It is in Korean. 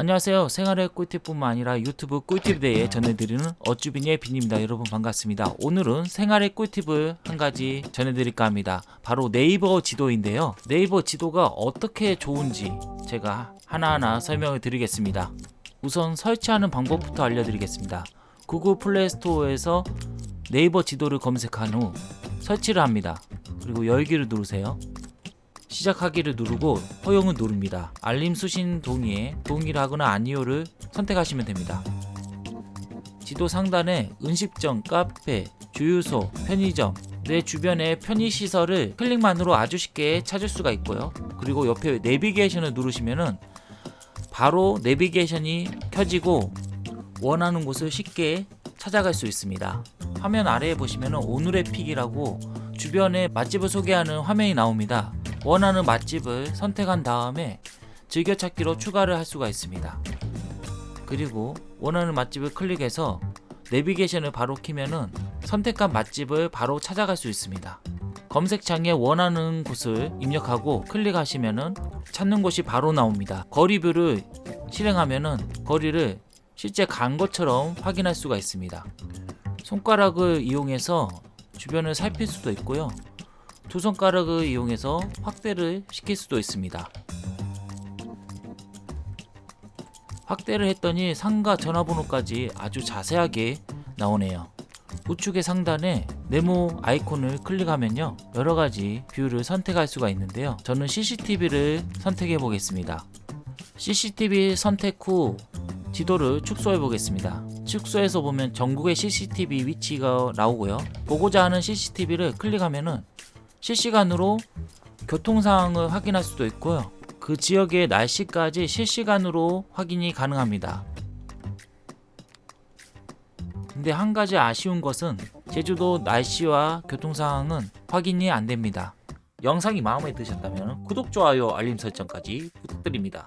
안녕하세요. 생활의 꿀팁뿐만 아니라 유튜브 꿀팁에 대해 전해드리는 어쭈빈의 빈입니다. 여러분 반갑습니다. 오늘은 생활의 꿀팁을 한 가지 전해드릴까 합니다. 바로 네이버 지도인데요. 네이버 지도가 어떻게 좋은지 제가 하나하나 설명을 드리겠습니다. 우선 설치하는 방법부터 알려드리겠습니다. 구글 플레이스토어에서 네이버 지도를 검색한 후 설치를 합니다. 그리고 열기를 누르세요 시작하기를 누르고 허용을 누릅니다. 알림 수신 동의에 동의를 하거나 아니오를 선택하시면 됩니다. 지도 상단에 음식점, 카페, 주유소, 편의점, 내 주변의 편의시설을 클릭만으로 아주 쉽게 찾을 수가 있고요. 그리고 옆에 내비게이션을 누르시면은 바로 내비게이션이 켜지고 원하는 곳을 쉽게 찾아갈 수 있습니다. 화면 아래에 보시면 오늘의 픽이라고 주변의 맛집을 소개하는 화면이 나옵니다. 원하는 맛집을 선택한 다음에 즐겨찾기로 추가를 할 수가 있습니다. 그리고 원하는 맛집을 클릭해서 내비게이션을 바로 키면은 선택한 맛집을 바로 찾아갈 수 있습니다. 검색창에 원하는 곳을 입력하고 클릭하시면은 찾는 곳이 바로 나옵니다. 거리뷰를 실행하면은 거리를 실제 간 것처럼 확인할 수가 있습니다. 손가락을 이용해서 주변을 살필 수도 있고요. 두 손가락을 이용해서 확대를 시킬 수도 있습니다. 확대를 했더니 상가 전화번호까지 아주 자세하게 나오네요. 우측의 상단에 네모 아이콘을 클릭하면요 여러가지 view를 선택할 수가 있는데요 저는 CCTV를 선택해 보겠습니다 CCTV 선택 후 지도를 축소해 보겠습니다 축소해서 보면 전국의 CCTV 위치가 나오고요 보고자 하는 CCTV를 클릭하면 은 실시간으로 교통 상황을 확인할 수도 있고요. 그 지역의 날씨까지 실시간으로 확인이 가능합니다. 근데 한 가지 아쉬운 것은 제주도 날씨와 교통 상황은 확인이 안 됩니다. 영상이 마음에 드셨다면 구독, 좋아요, 알림 설정까지 부탁드립니다.